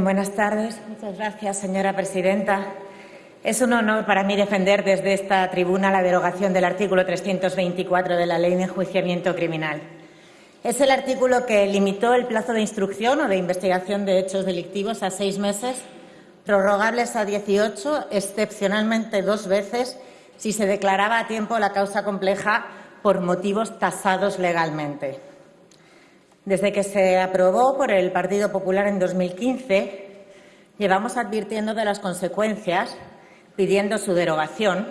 Buenas tardes. Muchas gracias, señora presidenta. Es un honor para mí defender desde esta tribuna la derogación del artículo 324 de la Ley de Enjuiciamiento Criminal. Es el artículo que limitó el plazo de instrucción o de investigación de hechos delictivos a seis meses, prorrogables a 18, excepcionalmente dos veces, si se declaraba a tiempo la causa compleja por motivos tasados legalmente. Desde que se aprobó por el Partido Popular en 2015, llevamos advirtiendo de las consecuencias, pidiendo su derogación.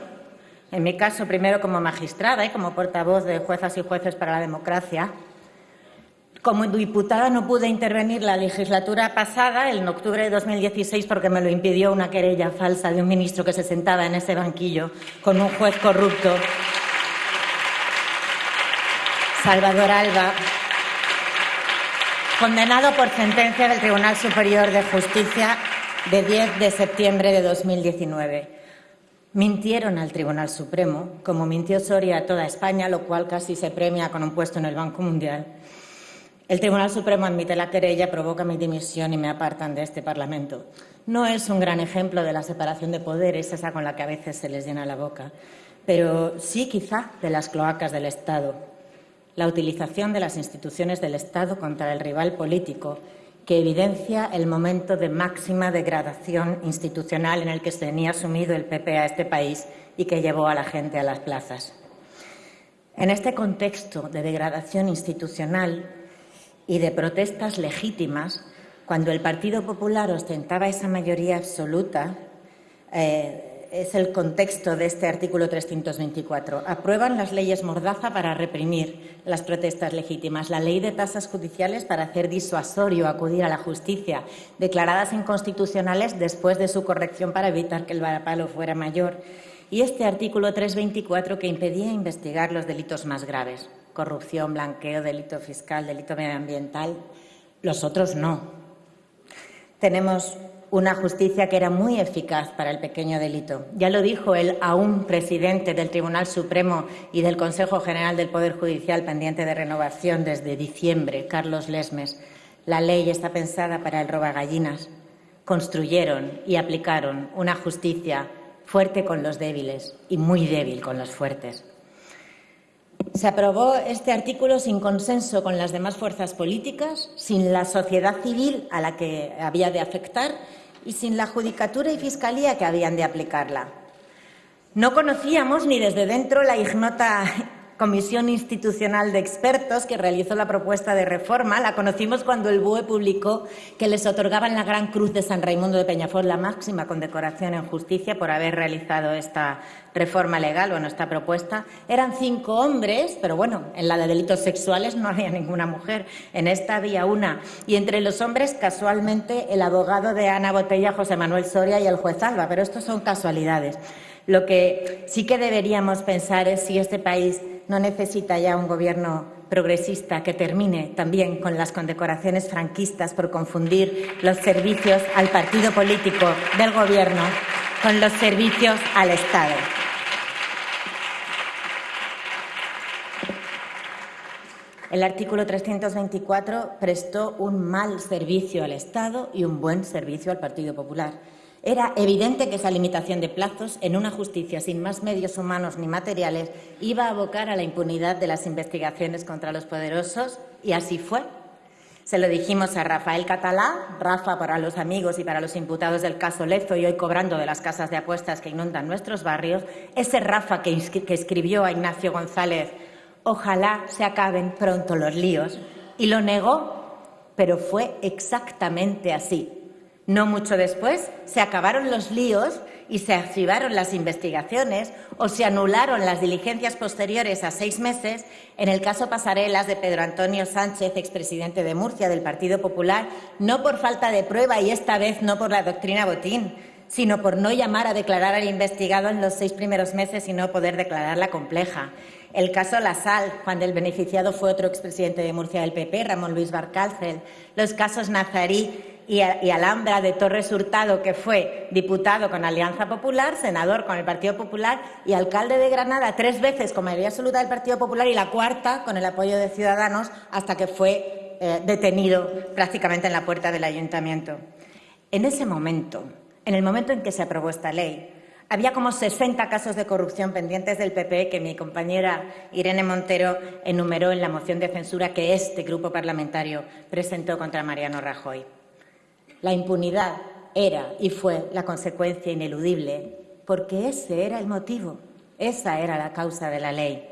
En mi caso, primero como magistrada y como portavoz de juezas y jueces para la democracia, como diputada no pude intervenir la legislatura pasada, en octubre de 2016, porque me lo impidió una querella falsa de un ministro que se sentaba en ese banquillo con un juez corrupto, Salvador Alba, condenado por sentencia del Tribunal Superior de Justicia de 10 de septiembre de 2019. Mintieron al Tribunal Supremo, como mintió Soria a toda España, lo cual casi se premia con un puesto en el Banco Mundial. El Tribunal Supremo admite la querella, provoca mi dimisión y me apartan de este Parlamento. No es un gran ejemplo de la separación de poderes, esa con la que a veces se les llena la boca, pero sí quizá de las cloacas del Estado. La utilización de las instituciones del Estado contra el rival político que evidencia el momento de máxima degradación institucional en el que se tenía sumido el PP a este país y que llevó a la gente a las plazas. En este contexto de degradación institucional, y de protestas legítimas, cuando el Partido Popular ostentaba esa mayoría absoluta, eh, es el contexto de este artículo 324. Aprueban las leyes Mordaza para reprimir las protestas legítimas, la ley de tasas judiciales para hacer disuasorio acudir a la justicia, declaradas inconstitucionales después de su corrección para evitar que el varapalo fuera mayor, y este artículo 324 que impedía investigar los delitos más graves corrupción, blanqueo, delito fiscal, delito medioambiental. Los otros no. Tenemos una justicia que era muy eficaz para el pequeño delito. Ya lo dijo el aún presidente del Tribunal Supremo y del Consejo General del Poder Judicial pendiente de renovación desde diciembre, Carlos Lesmes. La ley está pensada para el robagallinas. Construyeron y aplicaron una justicia fuerte con los débiles y muy débil con los fuertes. Se aprobó este artículo sin consenso con las demás fuerzas políticas, sin la sociedad civil a la que había de afectar y sin la Judicatura y Fiscalía que habían de aplicarla. No conocíamos ni desde dentro la ignota comisión institucional de expertos que realizó la propuesta de reforma. La conocimos cuando el BUE publicó que les otorgaban la Gran Cruz de San Raimundo de Peñafort, la máxima condecoración en justicia por haber realizado esta reforma legal, bueno, esta propuesta. Eran cinco hombres, pero bueno, en la de delitos sexuales no había ninguna mujer, en esta había una. Y entre los hombres, casualmente, el abogado de Ana Botella, José Manuel Soria y el juez Alba, pero esto son casualidades. Lo que sí que deberíamos pensar es si este país no necesita ya un gobierno progresista que termine también con las condecoraciones franquistas por confundir los servicios al partido político del gobierno con los servicios al Estado. El artículo 324 prestó un mal servicio al Estado y un buen servicio al Partido Popular. Era evidente que esa limitación de plazos en una justicia sin más medios humanos ni materiales iba a abocar a la impunidad de las investigaciones contra los poderosos y así fue. Se lo dijimos a Rafael Catalá, Rafa para los amigos y para los imputados del caso Lezo y hoy cobrando de las casas de apuestas que inundan nuestros barrios, ese Rafa que, que escribió a Ignacio González, ojalá se acaben pronto los líos, y lo negó, pero fue exactamente así. No mucho después se acabaron los líos y se activaron las investigaciones o se anularon las diligencias posteriores a seis meses en el caso Pasarelas de Pedro Antonio Sánchez, expresidente de Murcia del Partido Popular, no por falta de prueba y esta vez no por la doctrina Botín, sino por no llamar a declarar al investigado en los seis primeros meses y no poder declararla compleja. El caso La Sal, cuando el beneficiado fue otro expresidente de Murcia del PP, Ramón Luis Barcárcel. Los casos Nazarí y, Alhambra de Torres Hurtado, que fue diputado con Alianza Popular, senador con el Partido Popular y alcalde de Granada tres veces con mayoría absoluta del Partido Popular y la cuarta con el apoyo de Ciudadanos hasta que fue eh, detenido prácticamente en la puerta del ayuntamiento. En ese momento, en el momento en que se aprobó esta ley, había como 60 casos de corrupción pendientes del PP que mi compañera Irene Montero enumeró en la moción de censura que este grupo parlamentario presentó contra Mariano Rajoy. La impunidad era y fue la consecuencia ineludible porque ese era el motivo, esa era la causa de la ley.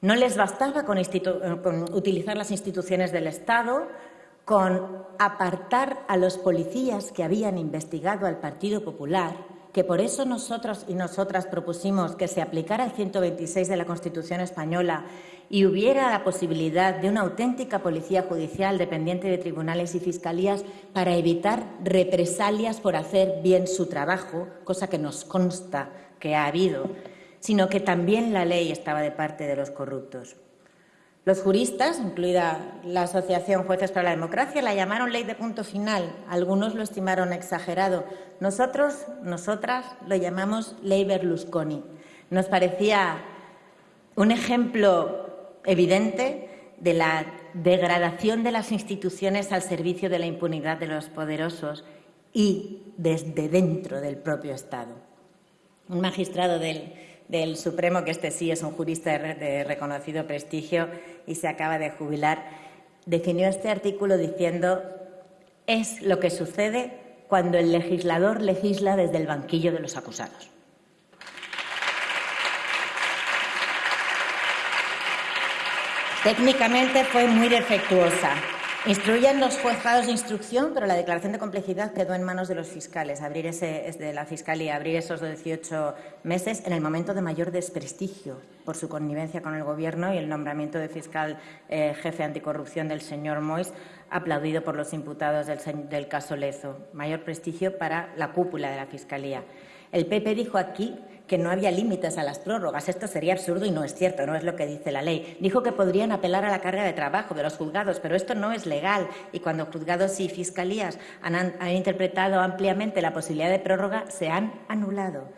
No les bastaba con, utilizar las instituciones del Estado, con apartar a los policías que habían investigado al Partido Popular que por eso nosotros y nosotras propusimos que se aplicara el 126 de la Constitución española y hubiera la posibilidad de una auténtica policía judicial dependiente de tribunales y fiscalías para evitar represalias por hacer bien su trabajo, cosa que nos consta que ha habido, sino que también la ley estaba de parte de los corruptos. Los juristas, incluida la Asociación Jueces para la Democracia, la llamaron ley de punto final. Algunos lo estimaron exagerado. Nosotros, nosotras, lo llamamos ley Berlusconi. Nos parecía un ejemplo evidente de la degradación de las instituciones al servicio de la impunidad de los poderosos y desde dentro del propio Estado. Un magistrado del del Supremo, que este sí es un jurista de reconocido prestigio y se acaba de jubilar, definió este artículo diciendo es lo que sucede cuando el legislador legisla desde el banquillo de los acusados. Técnicamente fue muy defectuosa. Instruyen los juzgados de instrucción, pero la declaración de complejidad quedó en manos de los fiscales, abrir ese, de la Fiscalía, abrir esos 18 meses en el momento de mayor desprestigio por su connivencia con el Gobierno y el nombramiento de fiscal eh, jefe anticorrupción del señor Mois, aplaudido por los imputados del, del caso Lezo. Mayor prestigio para la cúpula de la Fiscalía. El PP dijo aquí que no había límites a las prórrogas. Esto sería absurdo y no es cierto, no es lo que dice la ley. Dijo que podrían apelar a la carga de trabajo de los juzgados, pero esto no es legal. Y cuando juzgados y fiscalías han, interpretado ampliamente la posibilidad de prórroga, se han anulado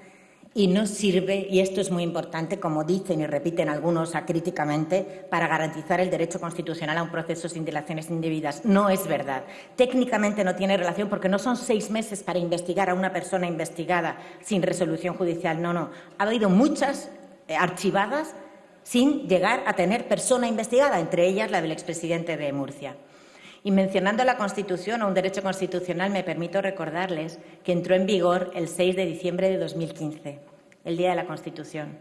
y no sirve, y esto es muy importante, como dicen y repiten algunos acríticamente, para garantizar el derecho constitucional a un proceso sin dilaciones indebidas. No es verdad. Técnicamente no tiene relación porque no son seis meses para investigar a una persona investigada sin resolución judicial. No, no. Ha habido muchas eh, archivadas sin llegar a tener persona investigada, entre ellas la del expresidente de Murcia. Y mencionando la Constitución o un derecho constitucional, me permito recordarles que entró en vigor el 6 de diciembre de 2015, el Día de la Constitución.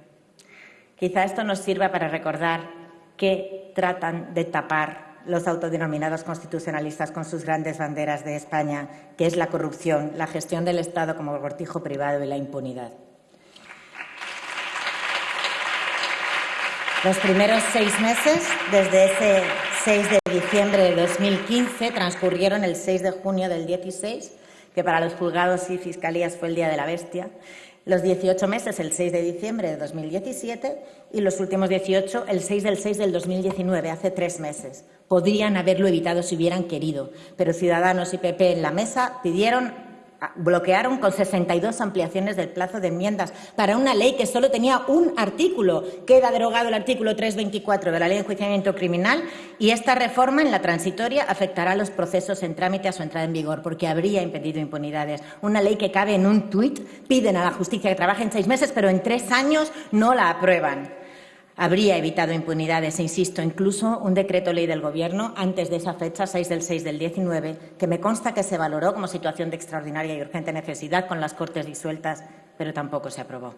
Quizá esto nos sirva para recordar que tratan de tapar los autodenominados constitucionalistas con sus grandes banderas de España, que es la corrupción, la gestión del Estado como cortijo privado y la impunidad. Los primeros seis meses, desde ese 6 de diciembre de 2015, transcurrieron el 6 de junio del 16, que para los juzgados y fiscalías fue el Día de la Bestia, los 18 meses el 6 de diciembre de 2017 y los últimos 18 el 6 del 6 del 2019, hace tres meses. Podrían haberlo evitado si hubieran querido, pero Ciudadanos y PP en la mesa pidieron bloquearon con 62 ampliaciones del plazo de enmiendas para una ley que solo tenía un artículo. Queda derogado el artículo 324 de la Ley de Enjuiciamiento Criminal y esta reforma en la transitoria afectará a los procesos en trámite a su entrada en vigor porque habría impedido impunidades. Una ley que cabe en un tuit, piden a la justicia que trabaje en seis meses, pero en tres años no la aprueban habría evitado impunidades, insisto, incluso un decreto ley del Gobierno antes de esa fecha, 6 del 6 del 19, que me consta que se valoró como situación de extraordinaria y urgente necesidad con las Cortes disueltas, pero tampoco se aprobó.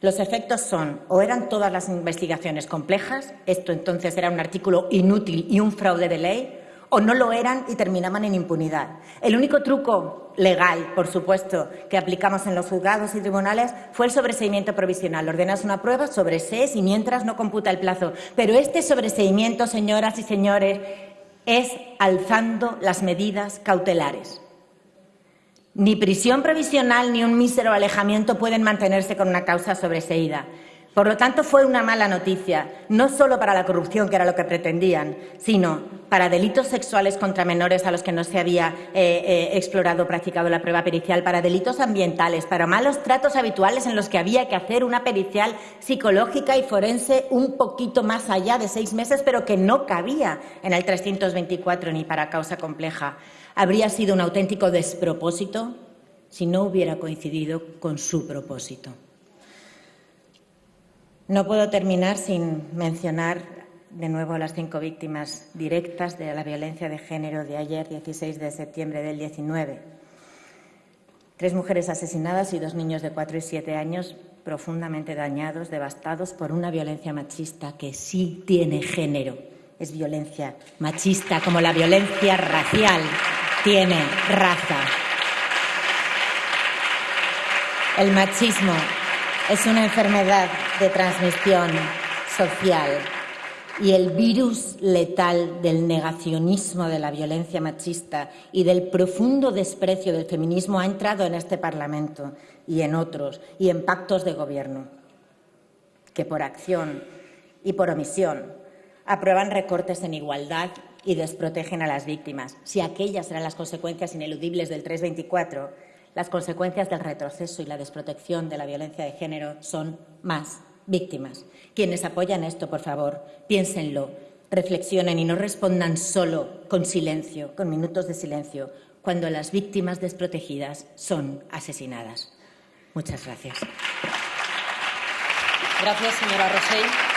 Los efectos son o eran todas las investigaciones complejas, esto entonces era un artículo inútil y un fraude de ley, o no lo eran y terminaban en impunidad. El único truco legal, por supuesto, que aplicamos en los juzgados y tribunales fue el sobreseimiento provisional. Ordenas una prueba, sobresees y mientras no computa el plazo. Pero este sobreseimiento, señoras y señores, es alzando las medidas cautelares. Ni prisión provisional ni un mísero alejamiento pueden mantenerse con una causa sobreseída. Por lo tanto, fue una mala noticia, no solo para la corrupción, que era lo que pretendían, sino para delitos sexuales contra menores a los que no se había eh, eh, explorado practicado la prueba pericial, para delitos ambientales, para malos tratos habituales en los que había que hacer una pericial psicológica y forense un poquito más allá de seis meses, pero que no cabía en el 324 ni para causa compleja. Habría sido un auténtico despropósito si no hubiera coincidido con su propósito. No puedo terminar sin mencionar de nuevo a las cinco víctimas directas de la violencia de género de ayer, 16 de septiembre del 19. Tres mujeres asesinadas y dos niños de cuatro y siete años profundamente dañados, devastados por una violencia machista que sí tiene género. Es violencia machista, como la violencia racial tiene raza. El machismo es una enfermedad de transmisión social y el virus letal del negacionismo de la violencia machista y del profundo desprecio del feminismo ha entrado en este Parlamento y en otros y en pactos de gobierno que por acción y por omisión aprueban recortes en igualdad y desprotegen a las víctimas. Si aquellas eran las consecuencias ineludibles del 324, las consecuencias del retroceso y la desprotección de la violencia de género son más víctimas. Quienes apoyan esto, por favor, piénsenlo, reflexionen y no respondan solo con silencio, con minutos de silencio, cuando las víctimas desprotegidas son asesinadas. Muchas gracias. Gracias, señora Rosell.